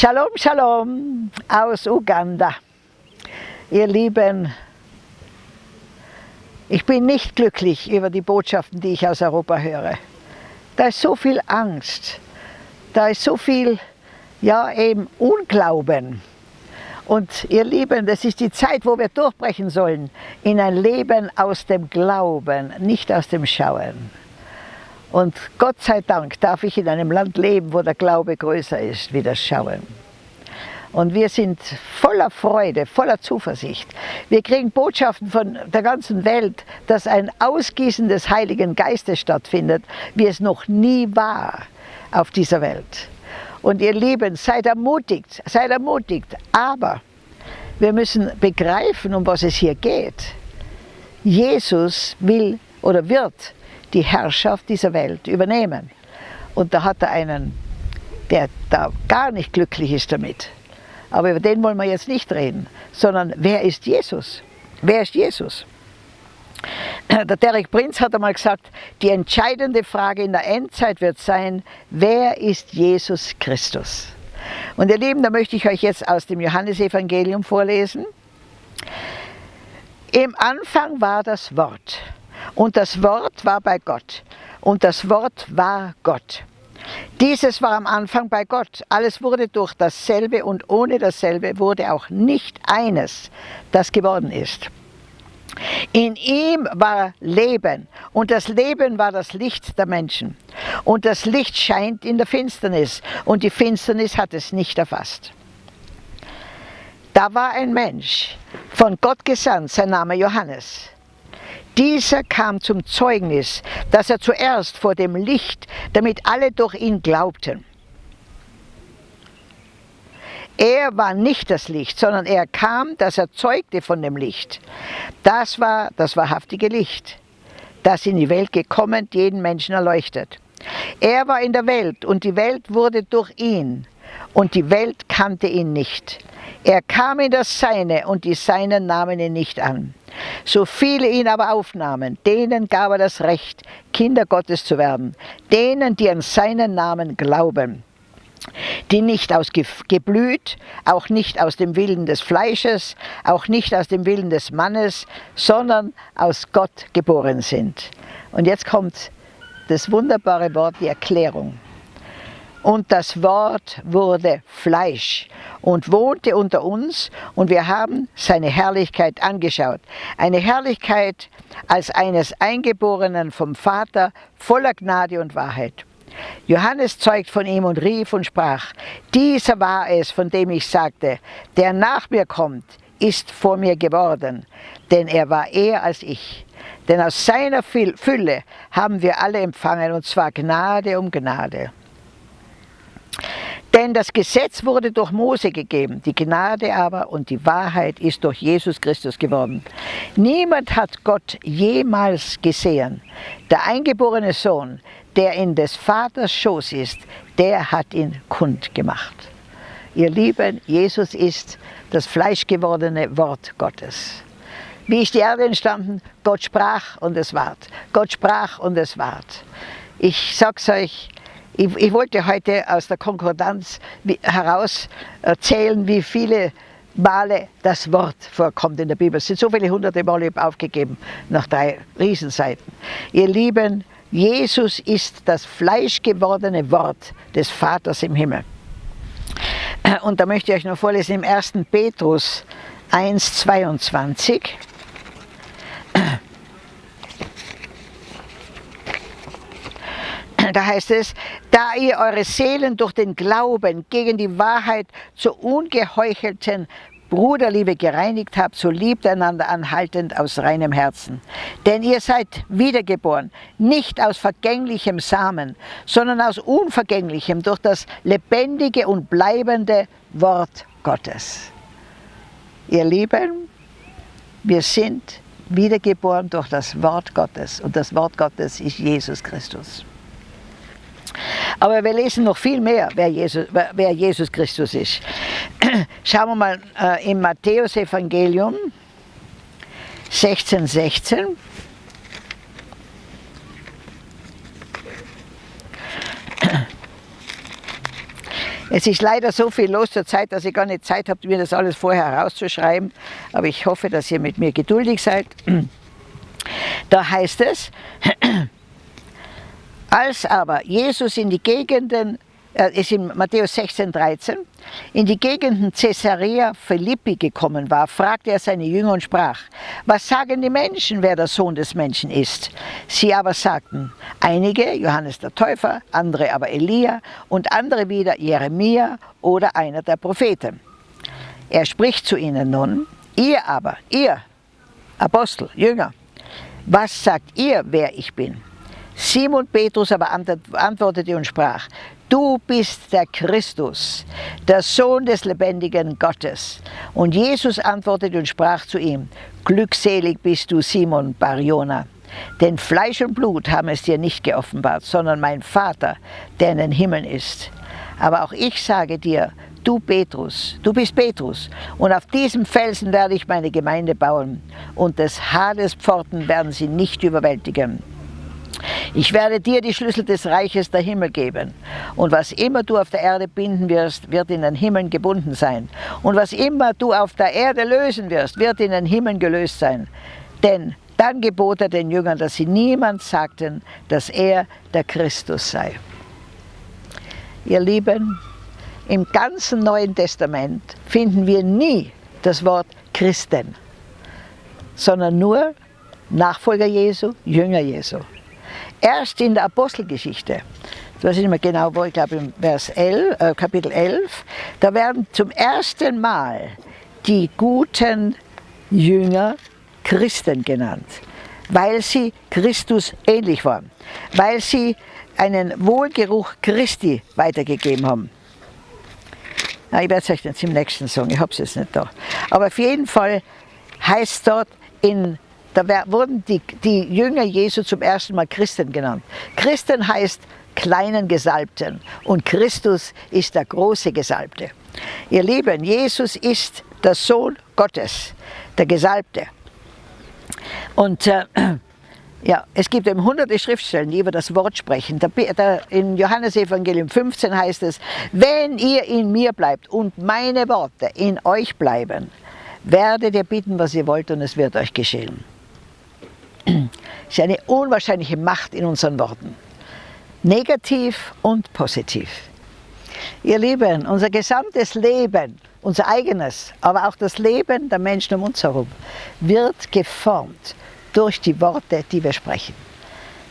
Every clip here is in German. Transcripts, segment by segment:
Shalom, Shalom aus Uganda. Ihr Lieben, ich bin nicht glücklich über die Botschaften, die ich aus Europa höre. Da ist so viel Angst, da ist so viel, ja eben Unglauben. Und ihr Lieben, das ist die Zeit, wo wir durchbrechen sollen in ein Leben aus dem Glauben, nicht aus dem Schauen. Und Gott sei Dank darf ich in einem Land leben, wo der Glaube größer ist wie das Schauen. Und wir sind voller Freude, voller Zuversicht. Wir kriegen Botschaften von der ganzen Welt, dass ein Ausgießen des Heiligen Geistes stattfindet, wie es noch nie war auf dieser Welt. Und ihr Lieben, seid ermutigt, seid ermutigt. Aber wir müssen begreifen, um was es hier geht. Jesus will oder wird die Herrschaft dieser Welt übernehmen. Und da hat er einen, der da gar nicht glücklich ist damit. Aber über den wollen wir jetzt nicht reden, sondern wer ist Jesus? Wer ist Jesus? Der Derek Prinz hat einmal gesagt, die entscheidende Frage in der Endzeit wird sein, wer ist Jesus Christus? Und ihr Lieben, da möchte ich euch jetzt aus dem Johannesevangelium vorlesen. Im Anfang war das Wort und das Wort war bei Gott und das Wort war Gott. Dieses war am Anfang bei Gott. Alles wurde durch dasselbe und ohne dasselbe wurde auch nicht eines, das geworden ist. In ihm war Leben und das Leben war das Licht der Menschen. Und das Licht scheint in der Finsternis und die Finsternis hat es nicht erfasst. Da war ein Mensch, von Gott gesandt, sein Name Johannes. Dieser kam zum Zeugnis, dass er zuerst vor dem Licht, damit alle durch ihn glaubten. Er war nicht das Licht, sondern er kam, dass er zeugte von dem Licht. Das war das wahrhaftige Licht, das in die Welt gekommen, jeden Menschen erleuchtet. Er war in der Welt und die Welt wurde durch ihn und die Welt kannte ihn nicht. Er kam in das Seine und die Seinen nahmen ihn nicht an. So viele ihn aber aufnahmen, denen gab er das Recht, Kinder Gottes zu werden, denen, die an seinen Namen glauben die nicht aus Geblüt, auch nicht aus dem Willen des Fleisches, auch nicht aus dem Willen des Mannes, sondern aus Gott geboren sind. Und jetzt kommt das wunderbare Wort, die Erklärung. Und das Wort wurde Fleisch und wohnte unter uns und wir haben seine Herrlichkeit angeschaut. Eine Herrlichkeit als eines Eingeborenen vom Vater voller Gnade und Wahrheit. Johannes zeugt von ihm und rief und sprach, dieser war es, von dem ich sagte, der nach mir kommt, ist vor mir geworden, denn er war eher als ich. Denn aus seiner Fülle haben wir alle empfangen, und zwar Gnade um Gnade. Denn das Gesetz wurde durch Mose gegeben, die Gnade aber und die Wahrheit ist durch Jesus Christus geworden. Niemand hat Gott jemals gesehen. Der eingeborene Sohn, der in des Vaters Schoß ist, der hat ihn kundgemacht. Ihr Lieben, Jesus ist das fleischgewordene Wort Gottes. Wie ist die Erde entstanden? Gott sprach und es ward. Gott sprach und es ward. Ich sag's euch, ich, ich wollte heute aus der Konkordanz heraus erzählen, wie viele Male das Wort vorkommt in der Bibel. Es sind so viele hunderte Male aufgegeben nach drei Riesenseiten. Ihr Lieben, Jesus ist das fleischgewordene Wort des Vaters im Himmel. Und da möchte ich euch noch vorlesen im 1. Petrus 1, 22. Da heißt es, da ihr eure Seelen durch den Glauben gegen die Wahrheit zur ungeheuchelten Bruderliebe gereinigt habt, so liebt einander anhaltend aus reinem Herzen. Denn ihr seid wiedergeboren, nicht aus vergänglichem Samen, sondern aus unvergänglichem, durch das lebendige und bleibende Wort Gottes. Ihr Lieben, wir sind wiedergeboren durch das Wort Gottes und das Wort Gottes ist Jesus Christus. Aber wir lesen noch viel mehr, wer Jesus, wer Jesus Christus ist. Schauen wir mal äh, im Matthäus-Evangelium 16, 16. Es ist leider so viel los zur Zeit, dass ich gar nicht Zeit habe, mir das alles vorher herauszuschreiben. Aber ich hoffe, dass ihr mit mir geduldig seid. Da heißt es, als aber Jesus in die Gegenden äh, ist in Matthäus 16, 13, in die Gegenden Caesarea Philippi gekommen war, fragte er seine Jünger und sprach, was sagen die Menschen, wer der Sohn des Menschen ist? Sie aber sagten, einige Johannes der Täufer, andere aber Elia und andere wieder Jeremia oder einer der Propheten. Er spricht zu ihnen nun, ihr aber, ihr Apostel, Jünger, was sagt ihr, wer ich bin? Simon Petrus aber antwortete und sprach, du bist der Christus, der Sohn des lebendigen Gottes. Und Jesus antwortete und sprach zu ihm, glückselig bist du Simon Barjona, denn Fleisch und Blut haben es dir nicht geoffenbart, sondern mein Vater, der in den Himmeln ist. Aber auch ich sage dir, du Petrus, du bist Petrus, und auf diesem Felsen werde ich meine Gemeinde bauen, und des Hades Pforten werden sie nicht überwältigen. Ich werde dir die Schlüssel des Reiches der Himmel geben. Und was immer du auf der Erde binden wirst, wird in den Himmeln gebunden sein. Und was immer du auf der Erde lösen wirst, wird in den Himmeln gelöst sein. Denn dann gebot er den Jüngern, dass sie niemand sagten, dass er der Christus sei. Ihr Lieben, im ganzen Neuen Testament finden wir nie das Wort Christen, sondern nur Nachfolger Jesu, Jünger Jesu. Erst in der Apostelgeschichte, ich weiß nicht mehr genau wo, ich glaube im Vers 11, äh, Kapitel 11, da werden zum ersten Mal die guten Jünger Christen genannt, weil sie Christus ähnlich waren, weil sie einen Wohlgeruch Christi weitergegeben haben. Na, ich werde es euch jetzt im nächsten sagen, ich habe es jetzt nicht da. Aber auf jeden Fall heißt dort in da wurden die, die Jünger Jesu zum ersten Mal Christen genannt. Christen heißt kleinen Gesalbten und Christus ist der große Gesalbte. Ihr Lieben, Jesus ist der Sohn Gottes, der Gesalbte. Und äh, ja, es gibt eben hunderte Schriftstellen, die über das Wort sprechen. Da, da, in Johannes Evangelium 15 heißt es, wenn ihr in mir bleibt und meine Worte in euch bleiben, werdet ihr bitten, was ihr wollt und es wird euch geschehen. Ist eine unwahrscheinliche Macht in unseren Worten. Negativ und positiv. Ihr Lieben, unser gesamtes Leben, unser eigenes, aber auch das Leben der Menschen um uns herum, wird geformt durch die Worte, die wir sprechen.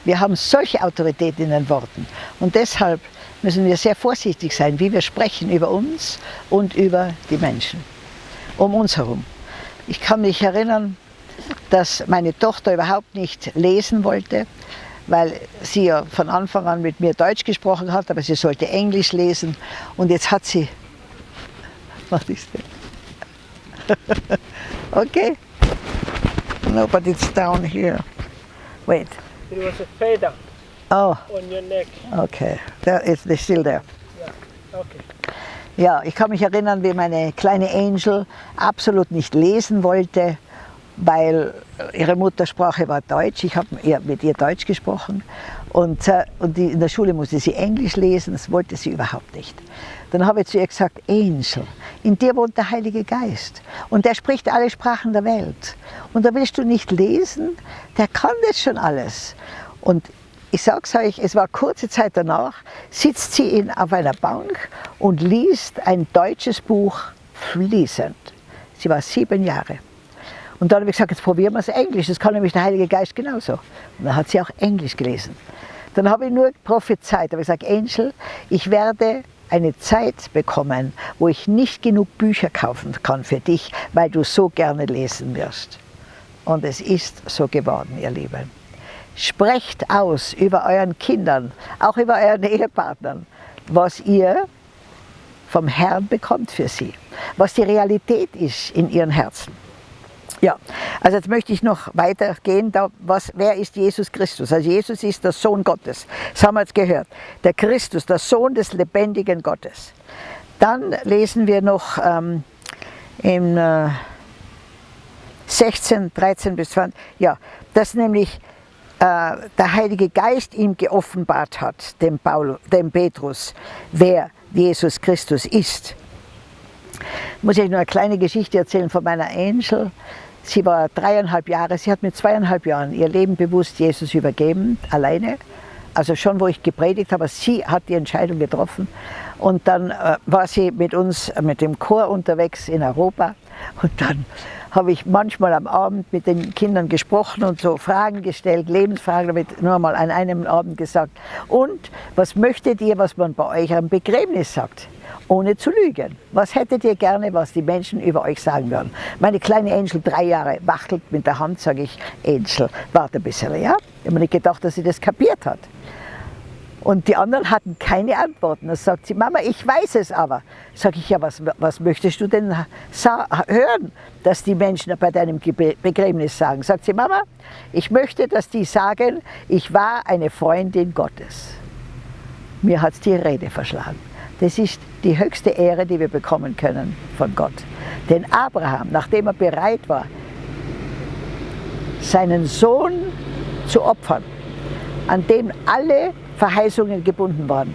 Wir haben solche Autorität in den Worten und deshalb müssen wir sehr vorsichtig sein, wie wir sprechen über uns und über die Menschen um uns herum. Ich kann mich erinnern, dass meine Tochter überhaupt nicht lesen wollte, weil sie ja von Anfang an mit mir Deutsch gesprochen hat, aber sie sollte Englisch lesen. Und jetzt hat sie... Was ist das? okay. No, but it's down here. Wait. It was a up oh. on your neck. Okay, there, it's, it's still there. Yeah. Okay. Ja, ich kann mich erinnern, wie meine kleine Angel absolut nicht lesen wollte weil ihre Muttersprache war Deutsch. Ich habe mit ihr Deutsch gesprochen und, äh, und die, in der Schule musste sie Englisch lesen, das wollte sie überhaupt nicht. Dann habe ich zu ihr gesagt, Angel, in dir wohnt der Heilige Geist und der spricht alle Sprachen der Welt. Und da willst du nicht lesen, der kann das schon alles. Und ich sage es euch, es war kurze Zeit danach, sitzt sie in, auf einer Bank und liest ein deutsches Buch fließend. Sie war sieben Jahre. Und dann habe ich gesagt, jetzt probieren wir es Englisch, das kann nämlich der Heilige Geist genauso. Und dann hat sie auch Englisch gelesen. Dann habe ich nur prophezeit, habe ich gesagt, Angel, ich werde eine Zeit bekommen, wo ich nicht genug Bücher kaufen kann für dich, weil du so gerne lesen wirst. Und es ist so geworden, ihr Lieben. Sprecht aus über euren Kindern, auch über euren Ehepartnern, was ihr vom Herrn bekommt für sie, was die Realität ist in ihren Herzen. Ja, also jetzt möchte ich noch weitergehen. Da, was, wer ist Jesus Christus? Also Jesus ist der Sohn Gottes. Das haben wir jetzt gehört. Der Christus, der Sohn des lebendigen Gottes. Dann lesen wir noch ähm, im äh, 16, 13 bis 20, ja, dass nämlich äh, der Heilige Geist ihm geoffenbart hat, dem, Paul, dem Petrus, wer Jesus Christus ist. Muss ich nur eine kleine Geschichte erzählen von meiner Angel. Sie war dreieinhalb Jahre, sie hat mit zweieinhalb Jahren ihr Leben bewusst Jesus übergeben, alleine. Also schon, wo ich gepredigt habe, sie hat die Entscheidung getroffen. Und dann äh, war sie mit uns, äh, mit dem Chor unterwegs in Europa. Und dann habe ich manchmal am Abend mit den Kindern gesprochen und so Fragen gestellt, Lebensfragen, damit nur mal an einem Abend gesagt. Und was möchtet ihr, was man bei euch am Begräbnis sagt? Ohne zu lügen. Was hättet ihr gerne, was die Menschen über euch sagen würden? Meine kleine Angel, drei Jahre, wachtelt mit der Hand, sage ich, Angel, warte ein bisschen, ja? Ich habe nicht gedacht, dass sie das kapiert hat. Und die anderen hatten keine Antworten. Da sagt sie, Mama, ich weiß es aber. Sag ich, ja, was, was möchtest du denn hören, dass die Menschen bei deinem Begräbnis sagen? Sagt sie, Mama, ich möchte, dass die sagen, ich war eine Freundin Gottes. Mir hat es die Rede verschlagen. Das ist die höchste Ehre, die wir bekommen können von Gott. Denn Abraham, nachdem er bereit war, seinen Sohn zu opfern, an dem alle Verheißungen gebunden waren,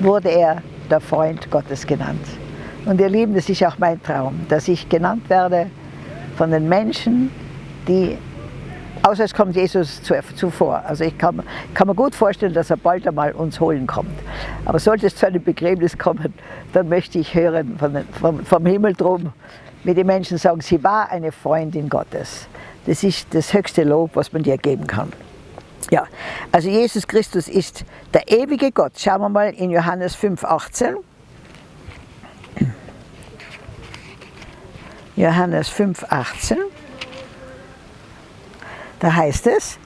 wurde er der Freund Gottes genannt. Und ihr Lieben, das ist auch mein Traum, dass ich genannt werde von den Menschen, die, außer es kommt Jesus zuvor. Also ich kann, kann mir gut vorstellen, dass er bald einmal uns holen kommt. Aber sollte es zu einem Begräbnis kommen, dann möchte ich hören von vom, vom Himmel drum, wie die Menschen sagen, sie war eine Freundin Gottes. Das ist das höchste Lob, was man dir geben kann. Ja, also Jesus Christus ist der ewige Gott. Schauen wir mal in Johannes 5, 18. Johannes 5, 18. Da heißt es,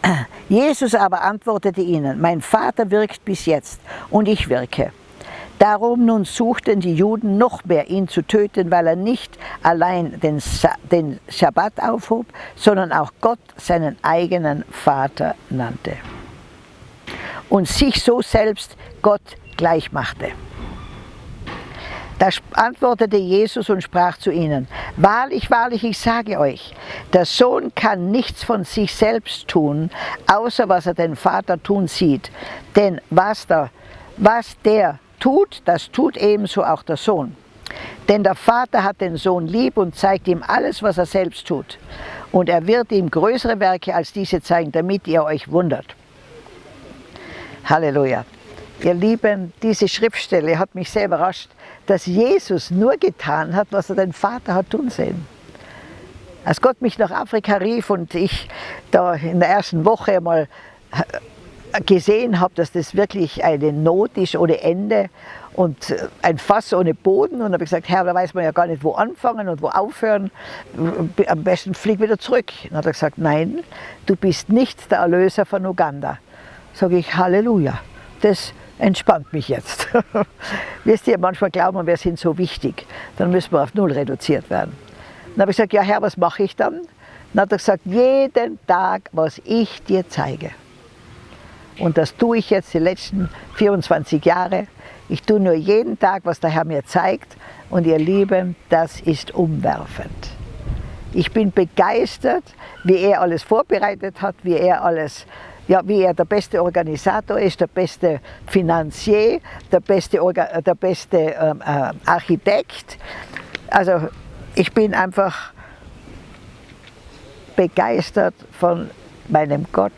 Jesus aber antwortete ihnen, mein Vater wirkt bis jetzt und ich wirke. Darum nun suchten die Juden noch mehr, ihn zu töten, weil er nicht allein den, den Schabbat aufhob, sondern auch Gott seinen eigenen Vater nannte und sich so selbst Gott gleichmachte. Da antwortete Jesus und sprach zu ihnen, Wahrlich, wahrlich, ich sage euch, der Sohn kann nichts von sich selbst tun, außer was er den Vater tun sieht. Denn was der, was der tut, das tut ebenso auch der Sohn. Denn der Vater hat den Sohn lieb und zeigt ihm alles, was er selbst tut. Und er wird ihm größere Werke als diese zeigen, damit ihr euch wundert. Halleluja. Ihr Lieben, diese Schriftstelle hat mich sehr überrascht, dass Jesus nur getan hat, was er den Vater hat tun sehen. Als Gott mich nach Afrika rief und ich da in der ersten Woche mal gesehen habe, dass das wirklich eine Not ist ohne Ende und ein Fass ohne Boden. Und habe gesagt, Herr, da weiß man ja gar nicht, wo anfangen und wo aufhören. Am besten flieg wieder zurück. Dann hat er gesagt, nein, du bist nicht der Erlöser von Uganda. Sage ich, Halleluja. Das entspannt mich jetzt. Wisst ihr, manchmal glauben wir, wir sind so wichtig. Dann müssen wir auf Null reduziert werden. Dann habe ich gesagt, ja Herr, was mache ich dann? Dann hat er gesagt, jeden Tag, was ich dir zeige. Und das tue ich jetzt die letzten 24 Jahre. Ich tue nur jeden Tag, was der Herr mir zeigt. Und ihr Lieben, das ist umwerfend. Ich bin begeistert, wie er alles vorbereitet hat, wie er alles, ja, wie er der beste Organisator ist, der beste Finanzier, der beste, Orga, der beste ähm, äh, Architekt. Also ich bin einfach begeistert von meinem Gott,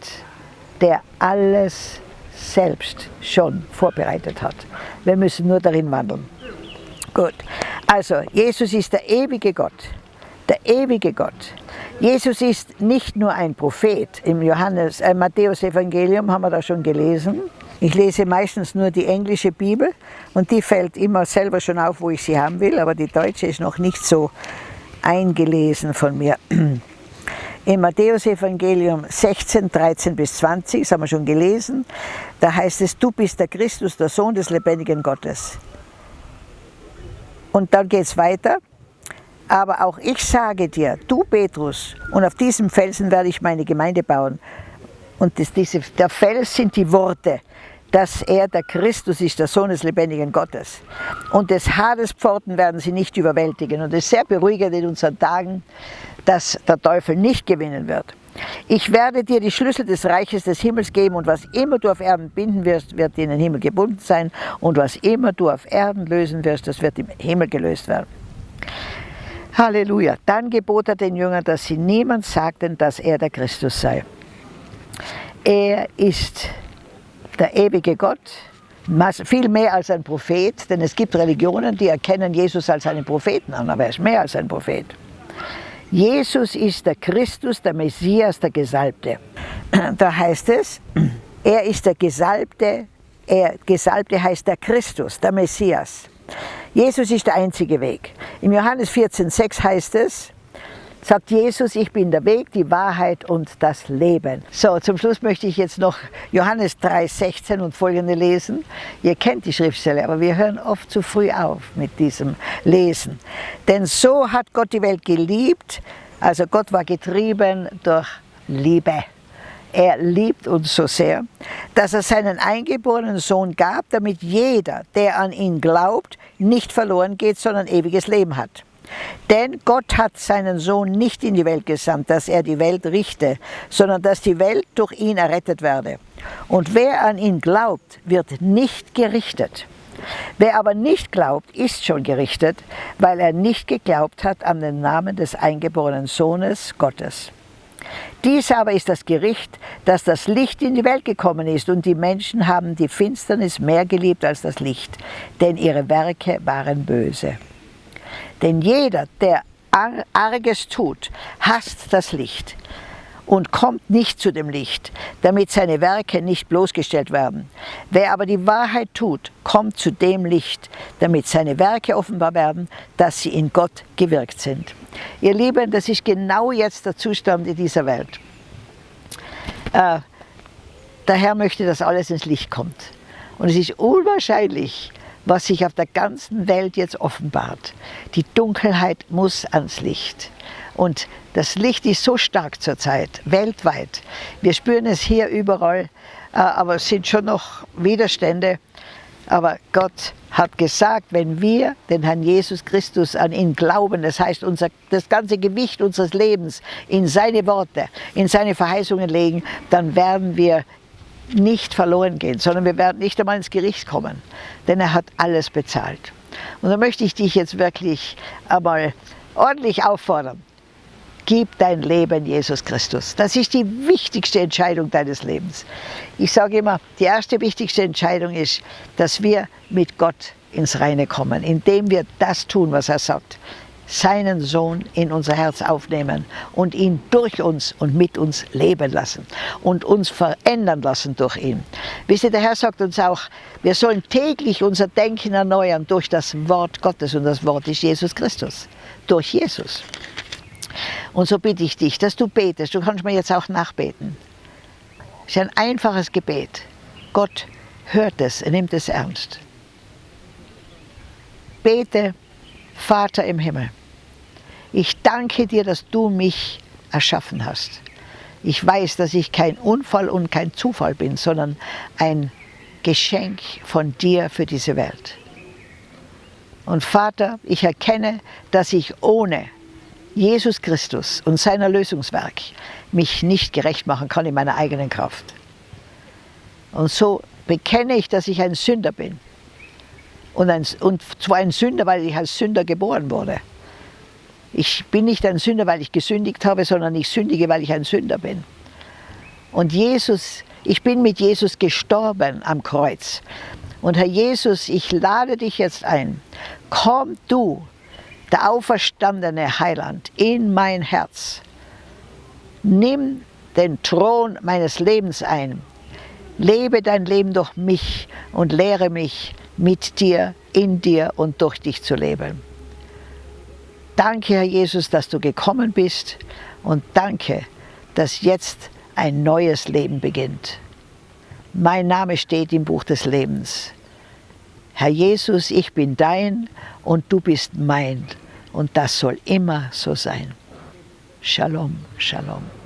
der alles selbst schon vorbereitet hat. Wir müssen nur darin wandeln. Gut, also Jesus ist der ewige Gott, der ewige Gott. Jesus ist nicht nur ein Prophet. Im Johannes, äh, Matthäus Evangelium haben wir da schon gelesen. Ich lese meistens nur die englische Bibel und die fällt immer selber schon auf, wo ich sie haben will, aber die deutsche ist noch nicht so eingelesen von mir. Im Matthäus-Evangelium 16, 13 bis 20, das haben wir schon gelesen, da heißt es, du bist der Christus, der Sohn des lebendigen Gottes. Und dann geht es weiter. Aber auch ich sage dir, du Petrus, und auf diesem Felsen werde ich meine Gemeinde bauen. Und das, diese, der Fels sind die Worte, dass er der Christus ist, der Sohn des lebendigen Gottes. Und des Hades Pforten werden sie nicht überwältigen. Und es ist sehr beruhigend in unseren Tagen, dass der Teufel nicht gewinnen wird. Ich werde dir die Schlüssel des Reiches des Himmels geben und was immer du auf Erden binden wirst, wird in den Himmel gebunden sein und was immer du auf Erden lösen wirst, das wird im Himmel gelöst werden. Halleluja. Dann gebot er den Jüngern, dass sie niemand sagten, dass er der Christus sei. Er ist der ewige Gott, viel mehr als ein Prophet, denn es gibt Religionen, die erkennen Jesus als einen Propheten an, aber er ist mehr als ein Prophet. Jesus ist der Christus, der Messias, der Gesalbte. Da heißt es, er ist der Gesalbte, er, Gesalbte heißt der Christus, der Messias. Jesus ist der einzige Weg. Im Johannes 14,6 heißt es, sagt Jesus, ich bin der Weg, die Wahrheit und das Leben. So, zum Schluss möchte ich jetzt noch Johannes 3,16 und folgende lesen. Ihr kennt die Schriftstelle, aber wir hören oft zu früh auf mit diesem Lesen. Denn so hat Gott die Welt geliebt, also Gott war getrieben durch Liebe. Er liebt uns so sehr, dass er seinen eingeborenen Sohn gab, damit jeder, der an ihn glaubt, nicht verloren geht, sondern ewiges Leben hat. Denn Gott hat seinen Sohn nicht in die Welt gesandt, dass er die Welt richte, sondern dass die Welt durch ihn errettet werde. Und wer an ihn glaubt, wird nicht gerichtet. Wer aber nicht glaubt, ist schon gerichtet, weil er nicht geglaubt hat an den Namen des eingeborenen Sohnes Gottes. Dies aber ist das Gericht, dass das Licht in die Welt gekommen ist und die Menschen haben die Finsternis mehr geliebt als das Licht, denn ihre Werke waren böse. Denn jeder, der Arges tut, hasst das Licht und kommt nicht zu dem Licht, damit seine Werke nicht bloßgestellt werden. Wer aber die Wahrheit tut, kommt zu dem Licht, damit seine Werke offenbar werden, dass sie in Gott gewirkt sind. Ihr Lieben, das ist genau jetzt der Zustand in dieser Welt. Äh, der Herr möchte, dass alles ins Licht kommt. Und es ist unwahrscheinlich, was sich auf der ganzen Welt jetzt offenbart. Die Dunkelheit muss ans Licht. Und das Licht ist so stark zurzeit, weltweit. Wir spüren es hier überall, äh, aber es sind schon noch Widerstände. Aber Gott hat gesagt, wenn wir den Herrn Jesus Christus an ihn glauben, das heißt unser, das ganze Gewicht unseres Lebens in seine Worte, in seine Verheißungen legen, dann werden wir nicht verloren gehen, sondern wir werden nicht einmal ins Gericht kommen, denn er hat alles bezahlt. Und da möchte ich dich jetzt wirklich einmal ordentlich auffordern. Gib dein Leben Jesus Christus. Das ist die wichtigste Entscheidung deines Lebens. Ich sage immer, die erste wichtigste Entscheidung ist, dass wir mit Gott ins Reine kommen, indem wir das tun, was er sagt seinen Sohn in unser Herz aufnehmen und ihn durch uns und mit uns leben lassen und uns verändern lassen durch ihn. Wisst ihr, der Herr sagt uns auch, wir sollen täglich unser Denken erneuern durch das Wort Gottes und das Wort ist Jesus Christus, durch Jesus. Und so bitte ich dich, dass du betest, du kannst mir jetzt auch nachbeten. Es ist ein einfaches Gebet. Gott hört es, er nimmt es ernst. Bete, Vater im Himmel ich danke dir, dass du mich erschaffen hast. Ich weiß, dass ich kein Unfall und kein Zufall bin, sondern ein Geschenk von dir für diese Welt. Und Vater, ich erkenne, dass ich ohne Jesus Christus und sein Erlösungswerk mich nicht gerecht machen kann in meiner eigenen Kraft. Und so bekenne ich, dass ich ein Sünder bin. Und, ein, und zwar ein Sünder, weil ich als Sünder geboren wurde. Ich bin nicht ein Sünder, weil ich gesündigt habe, sondern ich sündige, weil ich ein Sünder bin. Und Jesus, ich bin mit Jesus gestorben am Kreuz. Und Herr Jesus, ich lade dich jetzt ein. Komm du, der auferstandene Heiland, in mein Herz. Nimm den Thron meines Lebens ein. Lebe dein Leben durch mich und lehre mich, mit dir, in dir und durch dich zu leben. Danke, Herr Jesus, dass du gekommen bist und danke, dass jetzt ein neues Leben beginnt. Mein Name steht im Buch des Lebens. Herr Jesus, ich bin dein und du bist mein und das soll immer so sein. Shalom, Shalom.